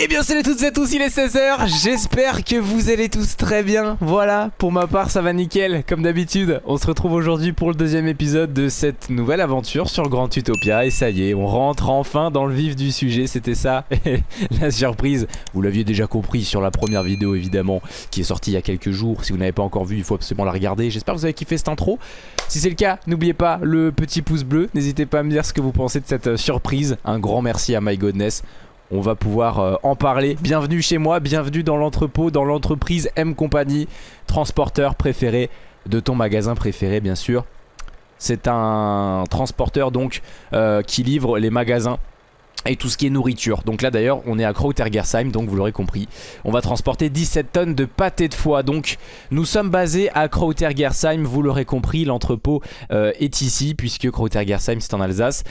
Eh bien salut à toutes et à tous, il est 16h, j'espère que vous allez tous très bien, voilà, pour ma part ça va nickel, comme d'habitude, on se retrouve aujourd'hui pour le deuxième épisode de cette nouvelle aventure sur Grand Utopia, et ça y est, on rentre enfin dans le vif du sujet, c'était ça, la surprise, vous l'aviez déjà compris sur la première vidéo évidemment, qui est sortie il y a quelques jours, si vous n'avez pas encore vu, il faut absolument la regarder, j'espère que vous avez kiffé cette intro, si c'est le cas, n'oubliez pas le petit pouce bleu, n'hésitez pas à me dire ce que vous pensez de cette euh, surprise, un grand merci à My Godness, on va pouvoir euh, en parler. Bienvenue chez moi, bienvenue dans l'entrepôt, dans l'entreprise M Company, transporteur préféré de ton magasin préféré bien sûr. C'est un transporteur donc euh, qui livre les magasins et tout ce qui est nourriture. Donc là d'ailleurs on est à Krautergersheim donc vous l'aurez compris. On va transporter 17 tonnes de pâté de foie. Donc nous sommes basés à Krautergersheim, vous l'aurez compris, l'entrepôt euh, est ici puisque Krautergersheim c'est en Alsace.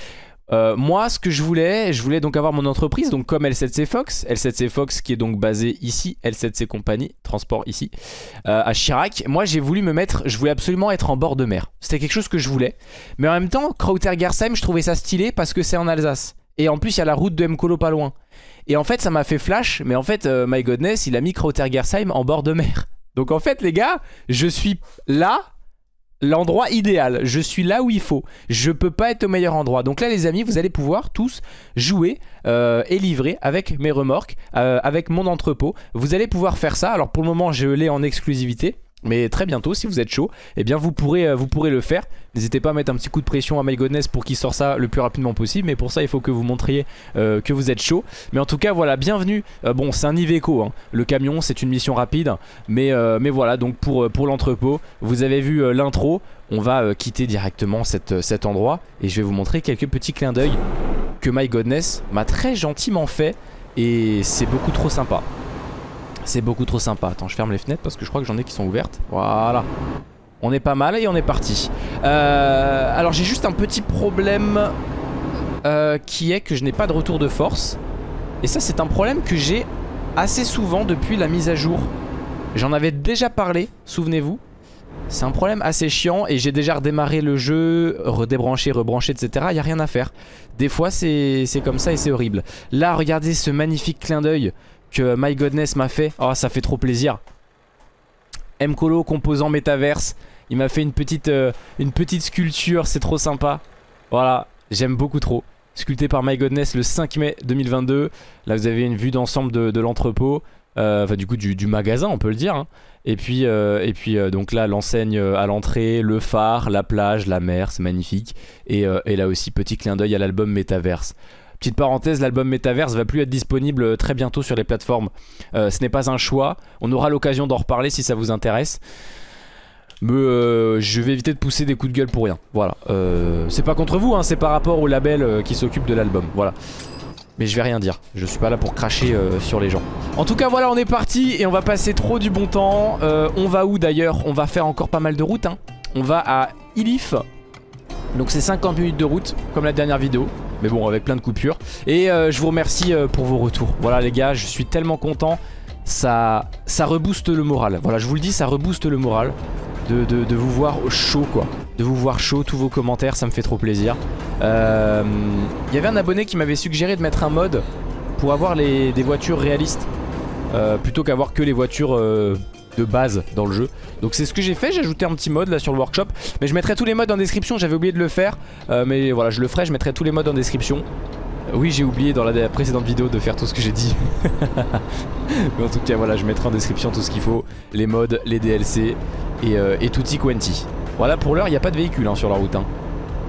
Euh, moi ce que je voulais, je voulais donc avoir mon entreprise donc comme L7C Fox, L7C Fox qui est donc basé ici, L7C Compagnie, transport ici, euh, à Chirac. Moi j'ai voulu me mettre, je voulais absolument être en bord de mer. C'était quelque chose que je voulais. Mais en même temps, Krautergersheim je trouvais ça stylé parce que c'est en Alsace. Et en plus il y a la route de Mkolo pas loin. Et en fait ça m'a fait flash, mais en fait euh, My Godness il a mis Krautergersheim en bord de mer. Donc en fait les gars, je suis là l'endroit idéal. Je suis là où il faut. Je peux pas être au meilleur endroit. Donc là les amis, vous allez pouvoir tous jouer euh, et livrer avec mes remorques, euh, avec mon entrepôt. Vous allez pouvoir faire ça. Alors pour le moment je l'ai en exclusivité. Mais très bientôt, si vous êtes chaud, eh bien vous pourrez, euh, vous pourrez le faire. N'hésitez pas à mettre un petit coup de pression à MyGodness pour qu'il sorte ça le plus rapidement possible. Mais pour ça, il faut que vous montriez euh, que vous êtes chaud. Mais en tout cas, voilà, bienvenue. Euh, bon, c'est un Iveco, hein. le camion, c'est une mission rapide. Mais, mais voilà, donc pour, l'entrepôt, vous avez vu l'intro. On va quitter directement cet endroit. Et je vais vous montrer quelques petits clins d'œil que MyGodness m'a très gentiment fait. Et c'est beaucoup trop sympa. C'est beaucoup trop sympa. Attends, je ferme les fenêtres parce que je crois que j'en ai qui sont ouvertes. Voilà. On est pas mal et on est parti. Euh, alors j'ai juste un petit problème euh, qui est que je n'ai pas de retour de force. Et ça c'est un problème que j'ai assez souvent depuis la mise à jour. J'en avais déjà parlé, souvenez-vous. C'est un problème assez chiant et j'ai déjà redémarré le jeu, redébranché, rebranché, etc. Il n'y a rien à faire. Des fois c'est comme ça et c'est horrible. Là regardez ce magnifique clin d'œil que My Godness m'a fait. Oh, ça fait trop plaisir. Mcolo composant métaverse. Il m'a fait une petite, euh, une petite sculpture, c'est trop sympa. Voilà, j'aime beaucoup trop. Sculpté par My Godness le 5 mai 2022. Là, vous avez une vue d'ensemble de, l'entrepôt. Euh, enfin, du coup, du, magasin, on peut le dire. Hein. Et puis, euh, et puis donc là, l'enseigne à l'entrée, le phare, la plage, la mer, c'est magnifique. Et, et là aussi, petit clin d'œil à l'album Métaverse. Petite parenthèse, l'album Metaverse va plus être disponible très bientôt sur les plateformes. Euh, ce n'est pas un choix. On aura l'occasion d'en reparler si ça vous intéresse. Mais euh, je vais éviter de pousser des coups de gueule pour rien. Voilà. Euh, c'est pas contre vous, hein, c'est par rapport au label euh, qui s'occupe de l'album. Voilà. Mais je vais rien dire. Je suis pas là pour cracher euh, sur les gens. En tout cas, voilà, on est parti et on va passer trop du bon temps. on va où d'ailleurs? On va faire encore pas mal de routes. Hein. On va à Ilif. Donc c'est 50 minutes de route, comme la dernière vidéo. Mais bon, avec plein de coupures. Et euh, je vous remercie euh, pour vos retours. Voilà les gars, je suis tellement content. Ça, ça rebooste le moral. Voilà, je vous le dis, ça rebooste le moral. De, vous voir chaud quoi. De vous voir chaud, tous vos commentaires, ça me fait trop plaisir. Il euh, y avait un abonné qui m'avait suggéré de mettre un mode pour avoir des voitures réalistes. Plutôt qu'avoir que les voitures de base dans le jeu. Donc c'est ce que j'ai fait, j'ai ajouté un petit mode là sur le workshop. Mais je mettrai tous les modes en description, j'avais oublié de le faire. Euh, Mais voilà je le ferai, je mettrai tous les modes en description. Euh, Oui j'ai oublié dans la précédente vidéo de faire tout ce que j'ai dit. Mais en tout cas voilà je mettrai en description tout ce qu'il faut. Les modes, les DLC et, euh, et tutti quanti. Voilà pour l'heure il n'y a pas de véhicule hein, sur la route hein.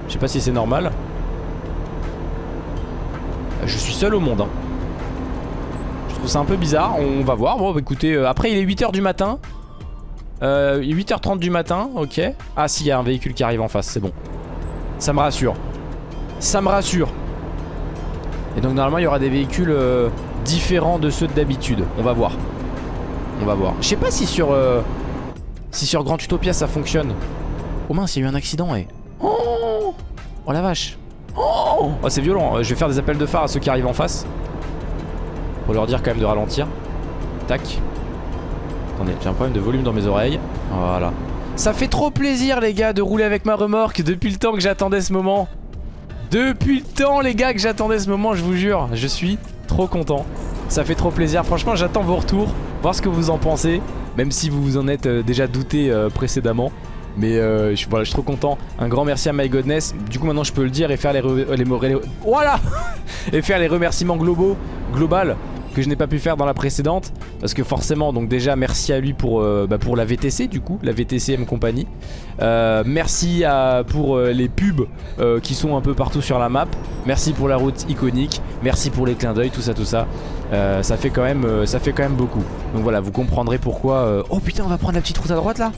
Je sais pas si c'est normal. Je suis seul au monde hein ça un peu bizarre, on va voir. Bon, écoutez, euh, après il est 8h du matin. Euh, 8h30 du matin, ok. Ah, si, il y a un véhicule qui arrive en face, c'est bon. Ça me rassure. Ça me rassure. Et donc, normalement, il y aura des véhicules euh, différents de ceux d'habitude. On va voir. On va voir. Je sais pas si sur, euh, si sur Grand Utopia ça fonctionne. Oh mince, il y a eu un accident, et. Oh, oh la vache. Oh, oh c'est violent. Je vais faire des appels de phare à ceux qui arrivent en face. Pour leur dire quand même de ralentir. Tac. Attendez, j'ai un problème de volume dans mes oreilles. Voilà. Ça fait trop plaisir les gars de rouler avec ma remorque depuis le temps que j'attendais ce moment. Depuis le temps les gars que j'attendais ce moment, je vous jure. Je suis trop content. Ça fait trop plaisir. Franchement, j'attends vos retours, voir ce que vous en pensez. Même si vous vous en êtes euh, déjà douté euh, précédemment. Mais euh, je, voilà, je suis trop content. Un grand merci à My Godness. Du coup, maintenant, je peux le dire et faire les, les, les- voilà et faire les remerciements globaux, global que je n'ai pas pu faire dans la précédente parce que forcément donc déjà merci à lui pour, euh, bah, pour la VTC du coup la VTCM compagnie. Euh, merci pour euh, les pubs qui sont un peu partout sur la map. Merci pour la route iconique. Merci pour les clins d'œil tout ça tout ça. Ça fait quand même ça fait quand même beaucoup. Donc voilà vous comprendrez pourquoi oh putain on va prendre la petite route à droite là.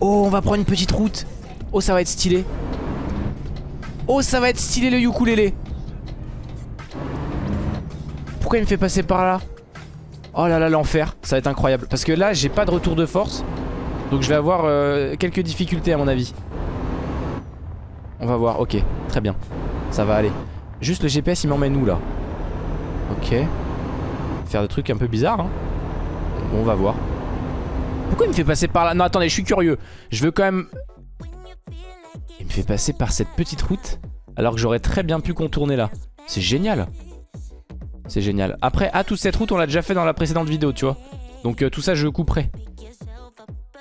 Oh on va prendre une petite route. Oh ça va être stylé. Oh ça va être stylé le ukulélé pourquoi il me fait passer par là Oh là là l'enfer Ça va être incroyable. Parce que là j'ai pas de retour de force Donc je vais avoir euh, quelques difficultés à mon avis. On va voir ok très bien. Ça va aller. Juste le GPS il m'emmène où là Ok. Faire des trucs un peu bizarres hein. Bon, On va voir. Pourquoi il me fait passer par là? Non attendez je suis curieux. Je veux quand même Il me fait passer par cette petite route Alors que j'aurais très bien pu contourner là. C'est génial c'est génial. Après, ah, toute cette route, on l'a déjà fait dans la précédente vidéo, tu vois. Donc euh, tout ça, je couperai.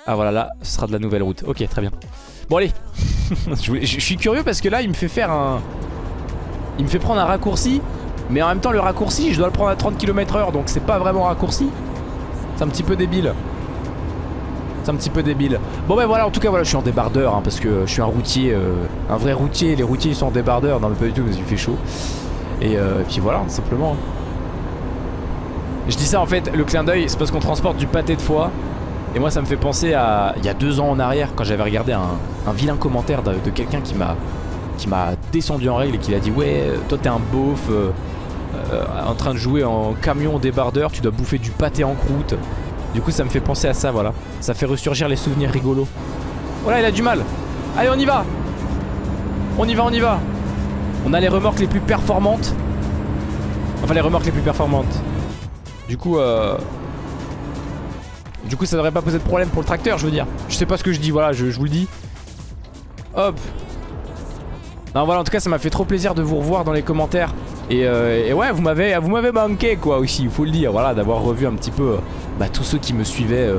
Ah voilà, là, ce sera de la nouvelle route. Ok, très bien. Bon, allez. je, suis curieux parce que là, il me fait faire un... Il me fait prendre un raccourci. Mais en même temps, le raccourci, je dois le prendre à 30 km heure. Donc c'est pas vraiment raccourci. C'est un petit peu débile. C'est un petit peu débile. Bon ben voilà, en tout cas voilà, je suis en débardeur hein, parce que je suis un routier, euh, un vrai routier. Les routiers ils sont en débardeur, non mais pas du tout parce qu'il fait chaud. Et euh, puis voilà, simplement. Je dis ça en fait, le clin d'œil, c'est parce qu'on transporte du pâté de foie. Et moi ça me fait penser à il y a deux ans en arrière quand j'avais regardé un, vilain commentaire de, quelqu'un qui m'a qui m'a descendu en règle et qui a dit ouais toi t'es un beauf euh, euh, en train de jouer en camion débardeur, tu dois bouffer du pâté en croûte. Du coup ça me fait penser à ça voilà. Ça fait ressurgir les souvenirs rigolos. Voilà il a du mal. Allez on y va On y va on y va On a les remorques les plus performantes. Enfin les remorques les plus performantes. Du coup euh... Du coup ça devrait pas poser de problème pour le tracteur je veux dire. Je sais pas ce que je dis voilà je, vous le dis. Hop. Non voilà en tout cas ça m'a fait trop plaisir de vous revoir dans les commentaires. Et, euh, ouais vous m'avez vous m'avez manqué quoi aussi il faut le dire. Voilà d'avoir revu un petit peu euh, bah, tous ceux qui me suivaient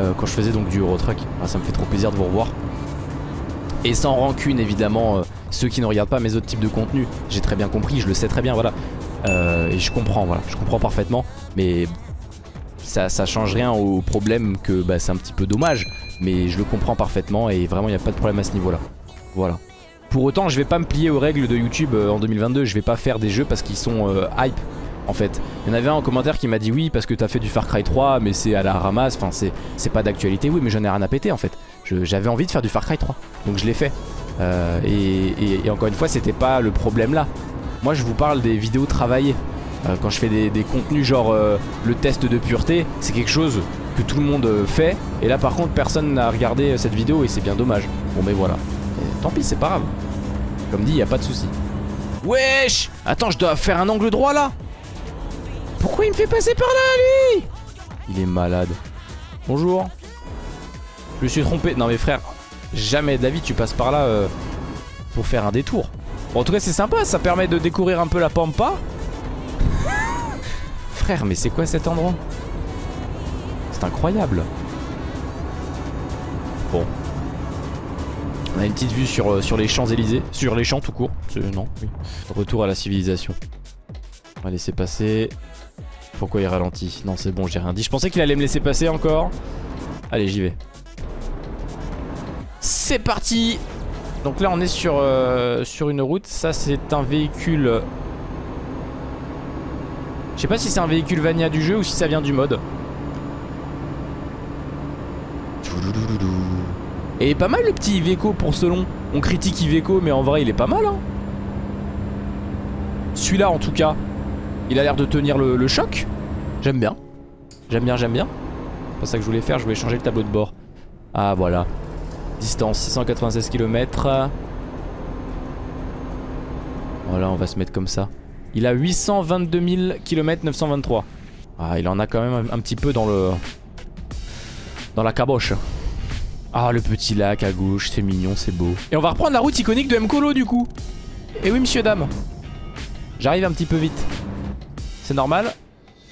euh, quand je faisais donc du Eurotruck Voilà, Ça me fait trop plaisir de vous revoir. Et sans rancune évidemment ceux qui ne regardent pas mes autres types de contenus. J'ai très bien compris je le sais très bien voilà Euh, Et je comprends voilà je comprends parfaitement Mais ça, ça change rien au problème que bah, c'est un petit peu dommage. Mais je le comprends parfaitement et vraiment il n'y a pas de problème à ce niveau-là. Voilà. Pour autant, je vais pas me plier aux règles de YouTube euh, en 2022. Je vais pas faire des jeux parce qu'ils sont euh, hype. En fait, il y en avait un en commentaire qui m'a dit oui parce que t'as fait du Far Cry 3 mais c'est à la ramasse, enfin c'est pas d'actualité, oui mais j'en ai rien à péter en fait. J'avais envie de faire du Far Cry 3, donc je l'ai fait. Et, et- et encore une fois c'était pas le problème là. Moi je vous parle des vidéos travaillées. Euh, quand je fais des, contenus genre euh, le test de pureté, c'est quelque chose que tout le monde euh, fait. Et là par contre personne n'a regardé cette vidéo et c'est bien dommage. Bon mais voilà. Tant pis c'est pas grave. Comme dit, y a pas de souci. Wesh Attends, je dois faire un angle droit là Pourquoi il me fait passer par là lui? Il est malade. Bonjour. Je me suis trompé. Non mais frère, jamais de la vie tu passes par là pour faire un détour. Bon, en tout cas c'est sympa, ça permet de découvrir un peu la pampa. Frère, mais c'est quoi cet endroit? C'est incroyable. Bon. On a une petite vue sur, euh, sur les Champs-Élysées. Sur les champs tout court. C'est- Non, oui. Retour à la civilisation. On va laisser passer. Pourquoi il ralentit? Non, c'est bon, j'ai rien dit. Je pensais qu'il allait me laisser passer encore. Allez, j'y vais. C'est parti Donc là, on est sur, euh, sur une route. Ça, c'est un véhicule... Je sais pas si c'est un véhicule Vania du jeu ou si ça vient du mode. Et pas mal le petit Iveco pour Selon. On critique Iveco, mais en vrai, il est pas mal. Hein. Celui-là, en tout cas, il a l'air de tenir le, le choc. J'aime bien. J'aime bien, j'aime bien. C'est pas ça que je voulais faire, je voulais changer le tableau de bord. Ah, voilà. Distance 696 km. Voilà, on va se mettre comme ça. Il a 822 000 km 923. Ah, il en a quand même un, petit peu dans le... Dans la caboche. Ah, le petit lac à gauche, c'est mignon, c'est beau. Et on va reprendre la route iconique de Mkolo du coup. Et oui, monsieur, dame. J'arrive un petit peu vite. C'est normal.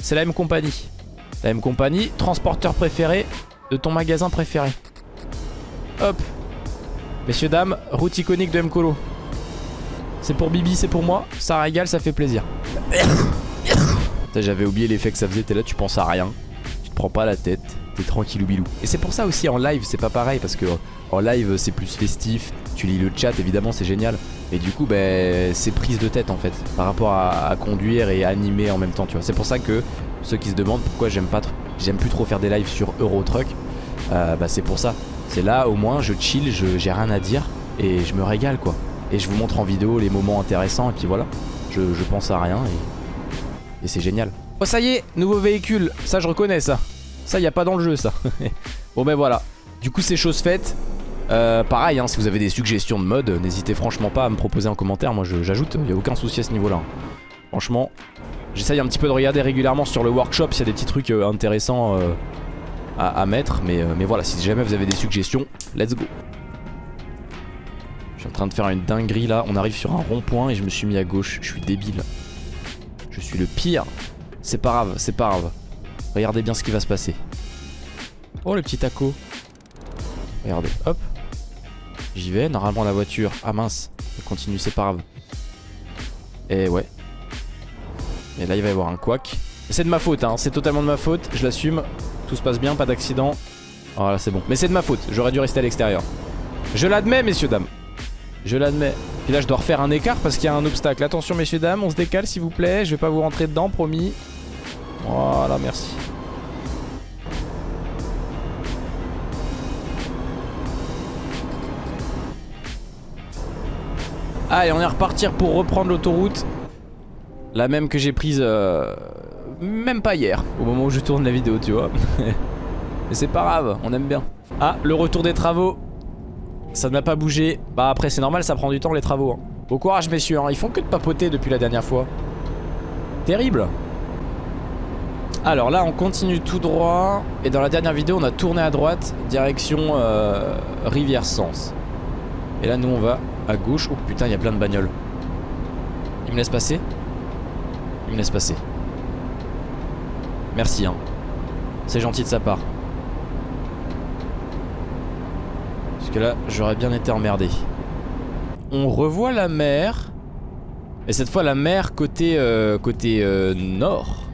C'est la M compagnie. La M compagnie, transporteur préféré de ton magasin préféré. Hop. Messieurs, dames, route iconique de M-Colo. C'est pour Bibi, c'est pour moi. Ça régale, ça fait plaisir. J'avais oublié l'effet que ça faisait. T'es là, tu penses à rien. Tu te prends pas la tête. T'es tranquille ou bilou. Et c'est pour ça aussi en live, c'est pas pareil. Parce que en live, c'est plus festif. Tu lis le chat, évidemment, c'est génial. Et du coup, ben, c'est prise de tête en fait. Par rapport à, conduire et animer en même temps, tu vois. C'est pour ça que ceux qui se demandent pourquoi j'aime pas j'aime plus trop faire des lives sur Euro Truck, euh, bah c'est pour ça. C'est là au moins je chill, j'ai rien à dire et je me régale quoi. Et je vous montre en vidéo les moments intéressants et puis voilà. Je, pense à rien et, c'est génial. Oh ça y est, nouveau véhicule, ça je reconnais ça. Ça y a pas dans le jeu ça. bon ben voilà. Du coup c'est chose faite. Euh, pareil, hein, si vous avez des suggestions de mode, n'hésitez franchement pas à me proposer en commentaire. Moi j'ajoute, il n'y a aucun souci à ce niveau là. Franchement, j'essaye un petit peu de regarder régulièrement sur le workshop s'il y a des petits trucs euh, intéressants euh, à, mettre. Mais, mais voilà, si jamais vous avez des suggestions, let's go. Je suis en train de faire une dinguerie là. On arrive sur un rond-point et je me suis mis à gauche. Je suis débile. Je suis le pire. C'est pas grave, c'est pas grave. Regardez bien ce qui va se passer. Oh le petit taco. Regardez, hop. J'y vais, normalement la voiture... Ah mince, elle continue, c'est pas grave. Et ouais. Et là il va y avoir un quack. C'est de ma faute, hein. c'est totalement de ma faute, je l'assume. Tout se passe bien, pas d'accident. Voilà, c'est bon. Mais c'est de ma faute, j'aurais dû rester à l'extérieur. Je l'admets, messieurs, dames. Je l'admets. Puis là, je dois refaire un écart parce qu'il y a un obstacle. Attention, messieurs, dames, on se décale, s'il vous plaît. Je vais pas vous rentrer dedans, promis. Voilà, merci. Allez, on est repartir pour reprendre l'autoroute. La même que j'ai prise euh, même pas hier, au moment où je tourne la vidéo, tu vois. Mais c'est pas grave, on aime bien. Ah, le retour des travaux. Ça n'a pas bougé. Bah après, c'est normal, ça prend du temps les travaux. Hein. Bon courage, messieurs. Hein. Ils font que de papoter depuis la dernière fois. Terrible. Alors là, on continue tout droit. Et dans la dernière vidéo, on a tourné à droite, direction euh, Rivière Sens. Et là, nous, on va à gauche. Oh putain, il y a plein de bagnoles. Il me laisse passer Me laisse passer. Merci, hein. C'est gentil de sa part. Parce que là, j'aurais bien été emmerdé. On revoit la mer. Et cette fois, la mer côté, euh, côté euh, nord.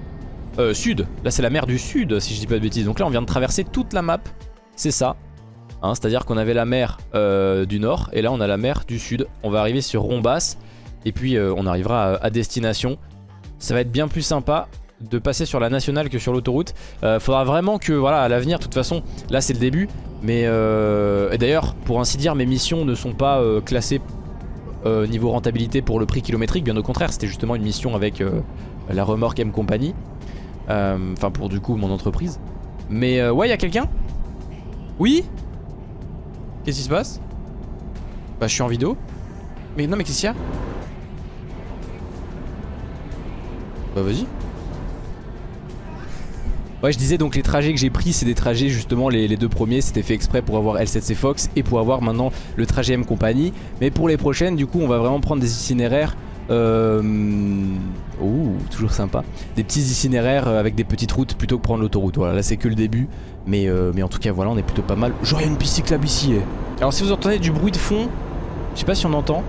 Euh, sud. Là, c'est la mer du sud, si je dis pas de bêtises. Donc là, on vient de traverser toute la map. C'est ça. Hein, c'est-à-dire qu'on avait la mer euh, du nord et là on a la mer du sud. On va arriver sur Rombas et puis on arrivera à, destination. Ça va être bien plus sympa de passer sur la nationale que sur l'autoroute. Euh, faudra vraiment que, voilà, à l'avenir, de toute façon, là c'est le début. Mais et d'ailleurs, pour ainsi dire, mes missions ne sont pas classées niveau rentabilité pour le prix kilométrique. Bien au contraire, c'était justement une mission avec la remorque M Company. Enfin, pour du coup mon entreprise. Mais ouais, il y a quelqu'un? Oui? Qu'est-ce qui se passe? Bah je suis en vidéo Mais non mais qu'est-ce qu'il y a? Bah vas-y Ouais je disais donc les trajets que j'ai pris c'est des trajets justement les, deux premiers c'était fait exprès pour avoir L7C Fox et pour avoir maintenant le trajet M compagnie Mais pour les prochaines du coup on va vraiment prendre des itinéraires euh... Ouh, toujours sympa. Des petits itinéraires euh, avec des petites routes plutôt que prendre l'autoroute. Voilà, là c'est que le début. Mais, euh, mais en tout cas, voilà, on est plutôt pas mal. Genre, il y a une piste cyclable ici. Eh. Alors, si vous entendez du bruit de fond, je sais pas si on entend.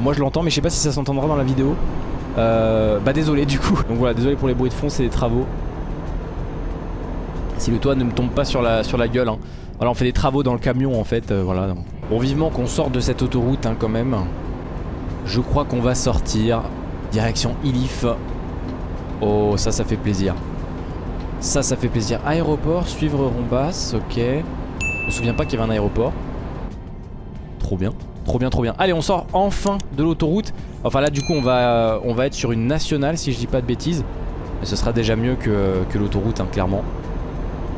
Moi je l'entends, mais je sais pas si ça s'entendra dans la vidéo. Euh, bah, désolé du coup. Donc voilà, désolé pour les bruits de fond, c'est des travaux. Si le toit ne me tombe pas sur la, sur la gueule. Hein. Voilà, on fait des travaux dans le camion en fait. voilà. Bon, vivement qu'on sorte de cette autoroute hein, quand même. Je crois qu'on va sortir. Direction Ilif. Oh, ça, ça fait plaisir. Ça, ça fait plaisir. Aéroport, suivre Rombas, ok. Je me souviens pas qu'il y avait un aéroport. Trop bien. Trop bien, trop bien. Allez, on sort enfin de l'autoroute. Enfin là, du coup, on va, être sur une nationale, si je dis pas de bêtises. Mais ce sera déjà mieux que, que l'autoroute, hein, clairement.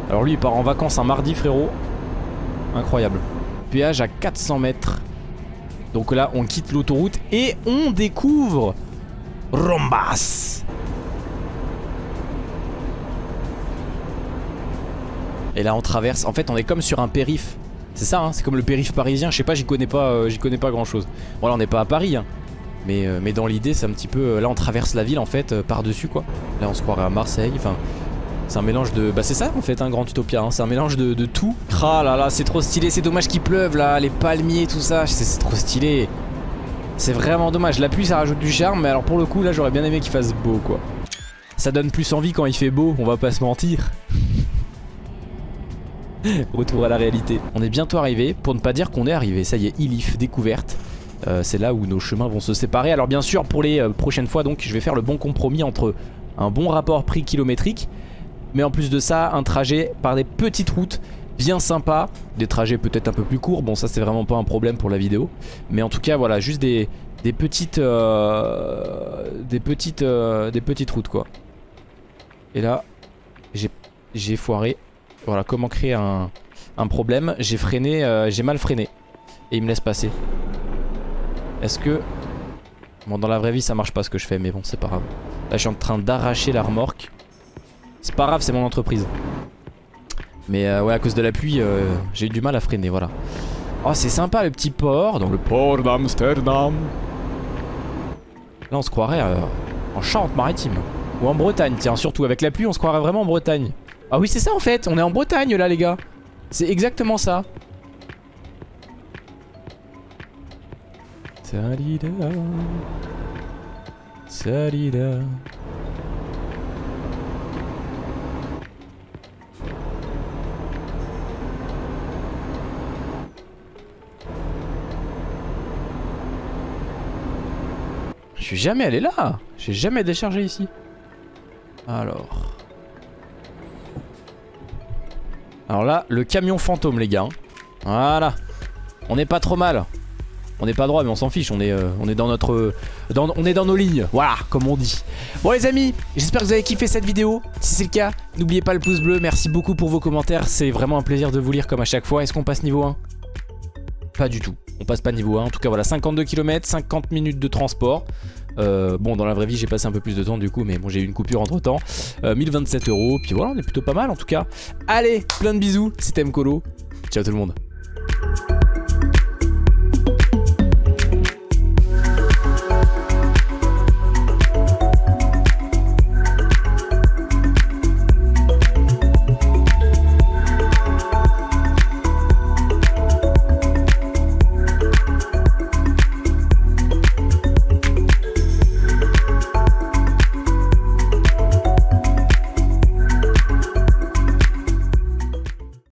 Alors lui, il part en vacances un mardi, frérot. Incroyable. Péage à 400 mètres. Donc là, on quitte l'autoroute et on découvre Rombas. Et là, on traverse. En fait, on est comme sur un périph. C'est ça, hein c'est comme le périph parisien. Je sais pas, j'y connais pas, euh, j'y connais pas grand chose. Bon, là, on n'est pas à Paris. Hein. Mais, euh, mais dans l'idée, c'est un petit peu... euh, là, on traverse la ville, en fait, par-dessus, quoi. Là, on se croirait à Marseille. Enfin, c'est un mélange de... Bah, c'est ça, en fait, un grand utopia. hein. C'est un mélange de, de tout. Ah là c'est trop stylé. C'est dommage qu'il pleuve, là. Les palmiers, tout ça. C'est trop stylé. C'est vraiment dommage. La pluie, ça rajoute du charme. Mais alors, pour le coup, là, j'aurais bien aimé qu'il fasse beau, quoi. Ça donne plus envie quand il fait beau, on va pas se mentir. Retour à la réalité. On est bientôt arrivé, pour ne pas dire qu'on est arrivé. Ça y est, Ilif, découverte. Euh, c'est là où nos chemins vont se séparer. Alors bien sûr, pour les euh, prochaines fois, donc, je vais faire le bon compromis entre un bon rapport prix kilométrique, mais en plus de ça, un trajet par des petites routes bien sympas, des trajets peut-être un peu plus courts. Bon, ça c'est vraiment pas un problème pour la vidéo, mais en tout cas, voilà, juste des, petites, des petites, euh, des petites routes quoi. Et là, j'ai foiré. Voilà, comment créer un, problème. J'ai freiné, euh, j'ai mal freiné. Et il me laisse passer. Est-ce que... Bon, dans la vraie vie, ça marche pas ce que je fais, mais bon, c'est pas grave. Là, je suis en train d'arracher la remorque. C'est pas grave, c'est mon entreprise. Mais euh, ouais, à cause de la pluie, euh, j'ai eu du mal à freiner, voilà. Oh, c'est sympa le petit port, dans le port d'Amsterdam. Là, on se croirait en Charente-Maritime. Ou en Bretagne, tiens, surtout avec la pluie, on se croirait vraiment en Bretagne. Ah oui, c'est ça en fait, on est en Bretagne là, les gars. C'est exactement ça. Salida. Salida. Je suis jamais allé là. J'ai jamais déchargé ici. Alors. Alors là, le camion fantôme, les gars. Voilà. On n'est pas trop mal. On n'est pas droit, mais on s'en fiche. On est, euh, dans notre, on est dans nos lignes. Voilà, comme on dit. Bon les amis, j'espère que vous avez kiffé cette vidéo. Si c'est le cas, n'oubliez pas le pouce bleu. Merci beaucoup pour vos commentaires. C'est vraiment un plaisir de vous lire comme à chaque fois. Est-ce qu'on passe niveau 1 Pas du tout. On passe pas niveau 1. En tout cas, voilà, 52 km, 50 minutes de transport. Euh, bon, dans la vraie vie, j'ai passé un peu plus de temps du coup, mais bon, j'ai eu une coupure entre temps. 1027 euros. Puis voilà, on est plutôt pas mal en tout cas. Allez, plein de bisous. C'était Mkolo. Ciao tout le monde.